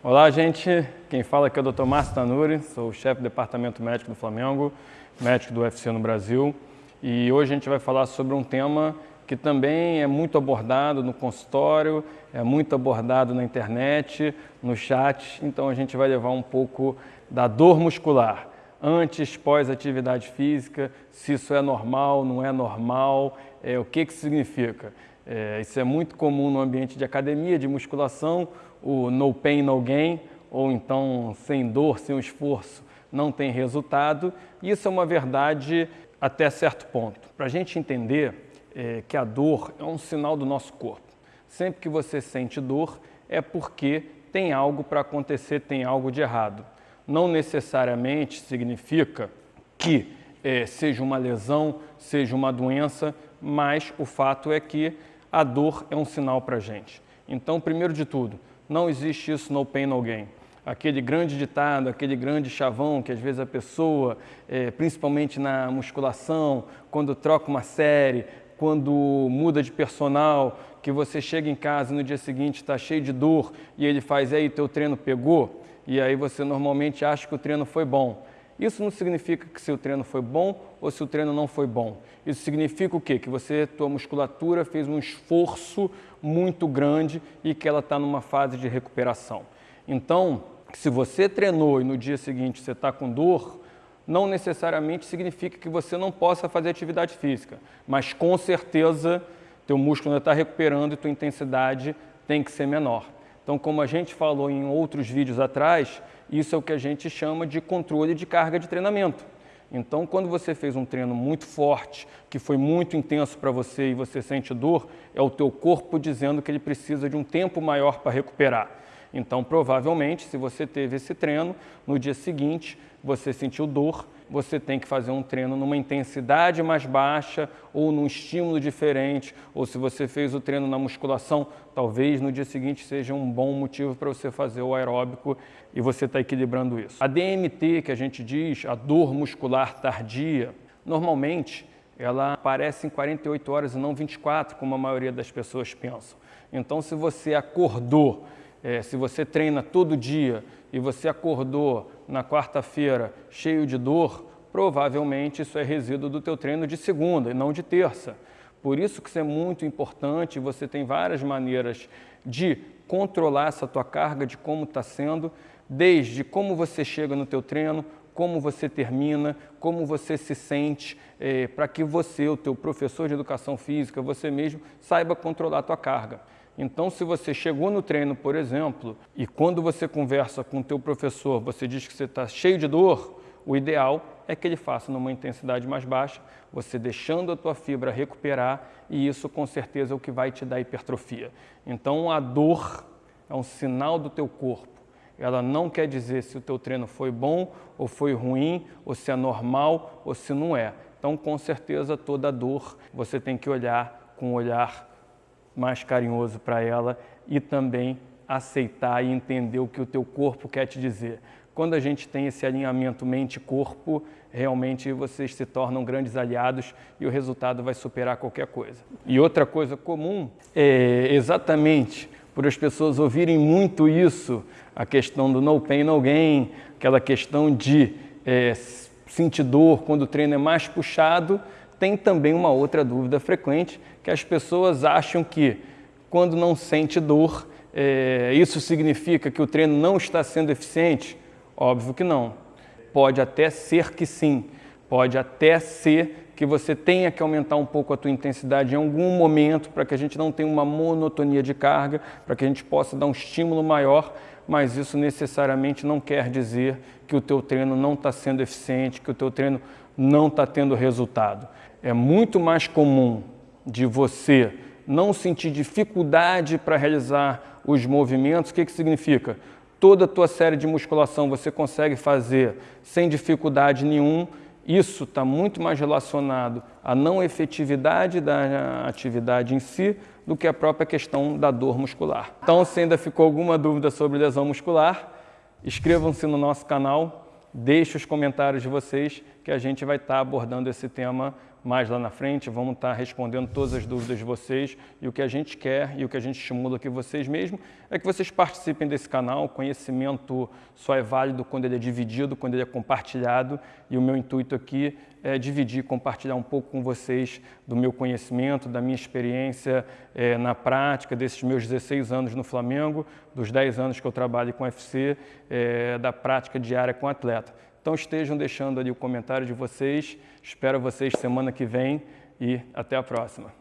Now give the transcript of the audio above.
Olá, gente. Quem fala aqui é o Dr. Márcio Tanuri, sou chefe do Departamento Médico do Flamengo, médico do UFC no Brasil. E hoje a gente vai falar sobre um tema que também é muito abordado no consultório, é muito abordado na internet, no chat. Então a gente vai levar um pouco da dor muscular, antes, pós-atividade física, se isso é normal, não é normal, é, o que, que significa. É, isso é muito comum no ambiente de academia, de musculação, o no pain, no gain, ou então sem dor, sem esforço, não tem resultado. Isso é uma verdade até certo ponto. Para a gente entender é, que a dor é um sinal do nosso corpo. Sempre que você sente dor, é porque tem algo para acontecer, tem algo de errado. Não necessariamente significa que é, seja uma lesão, seja uma doença, mas o fato é que a dor é um sinal para a gente. Então, primeiro de tudo, não existe isso no pain, no gain. Aquele grande ditado, aquele grande chavão que às vezes a pessoa, é, principalmente na musculação, quando troca uma série, quando muda de personal, que você chega em casa e no dia seguinte está cheio de dor e ele faz, aí teu treino pegou? E aí você normalmente acha que o treino foi bom. Isso não significa que seu treino foi bom ou se o treino não foi bom. Isso significa o quê? Que você, tua musculatura fez um esforço muito grande e que ela está numa fase de recuperação. Então, se você treinou e no dia seguinte você está com dor, não necessariamente significa que você não possa fazer atividade física, mas com certeza teu músculo ainda está recuperando e tua intensidade tem que ser menor. Então, como a gente falou em outros vídeos atrás, isso é o que a gente chama de controle de carga de treinamento. Então, quando você fez um treino muito forte, que foi muito intenso para você e você sente dor, é o teu corpo dizendo que ele precisa de um tempo maior para recuperar. Então, provavelmente, se você teve esse treino, no dia seguinte você sentiu dor, você tem que fazer um treino numa intensidade mais baixa ou num estímulo diferente, ou se você fez o treino na musculação, talvez no dia seguinte seja um bom motivo para você fazer o aeróbico e você está equilibrando isso. A DMT, que a gente diz, a dor muscular tardia, normalmente ela aparece em 48 horas e não 24, como a maioria das pessoas pensam. Então, se você acordou, é, se você treina todo dia e você acordou na quarta-feira cheio de dor, provavelmente isso é resíduo do teu treino de segunda e não de terça. Por isso que isso é muito importante, você tem várias maneiras de controlar essa tua carga, de como está sendo, desde como você chega no teu treino, como você termina, como você se sente, é, para que você, o teu professor de educação física, você mesmo, saiba controlar a tua carga. Então, se você chegou no treino, por exemplo, e quando você conversa com o teu professor, você diz que você está cheio de dor, o ideal é que ele faça numa intensidade mais baixa, você deixando a tua fibra recuperar e isso com certeza é o que vai te dar hipertrofia. Então, a dor é um sinal do teu corpo. Ela não quer dizer se o teu treino foi bom ou foi ruim, ou se é normal ou se não é. Então, com certeza, toda dor você tem que olhar com um olhar mais carinhoso para ela e também aceitar e entender o que o teu corpo quer te dizer. Quando a gente tem esse alinhamento mente-corpo, realmente vocês se tornam grandes aliados e o resultado vai superar qualquer coisa. E outra coisa comum é exatamente por as pessoas ouvirem muito isso, a questão do no pain, no gain, aquela questão de é, sentir dor quando o treino é mais puxado, tem também uma outra dúvida frequente, que as pessoas acham que quando não sente dor, é, isso significa que o treino não está sendo eficiente? Óbvio que não. Pode até ser que sim. Pode até ser que você tenha que aumentar um pouco a tua intensidade em algum momento para que a gente não tenha uma monotonia de carga, para que a gente possa dar um estímulo maior, mas isso necessariamente não quer dizer que o teu treino não está sendo eficiente, que o teu treino não está tendo resultado. É muito mais comum de você não sentir dificuldade para realizar os movimentos. O que, que significa? Toda a tua série de musculação você consegue fazer sem dificuldade nenhum. Isso está muito mais relacionado à não efetividade da atividade em si do que a própria questão da dor muscular. Então, se ainda ficou alguma dúvida sobre lesão muscular, inscrevam-se no nosso canal, deixe os comentários de vocês que a gente vai estar abordando esse tema mais lá na frente, vamos estar respondendo todas as dúvidas de vocês e o que a gente quer e o que a gente estimula aqui vocês mesmo é que vocês participem desse canal. O conhecimento só é válido quando ele é dividido, quando ele é compartilhado e o meu intuito aqui é dividir, compartilhar um pouco com vocês do meu conhecimento, da minha experiência é, na prática, desses meus 16 anos no Flamengo, dos 10 anos que eu trabalho com UFC, é, da prática diária com atleta. Então estejam deixando ali o comentário de vocês. Espero vocês semana que vem e até a próxima.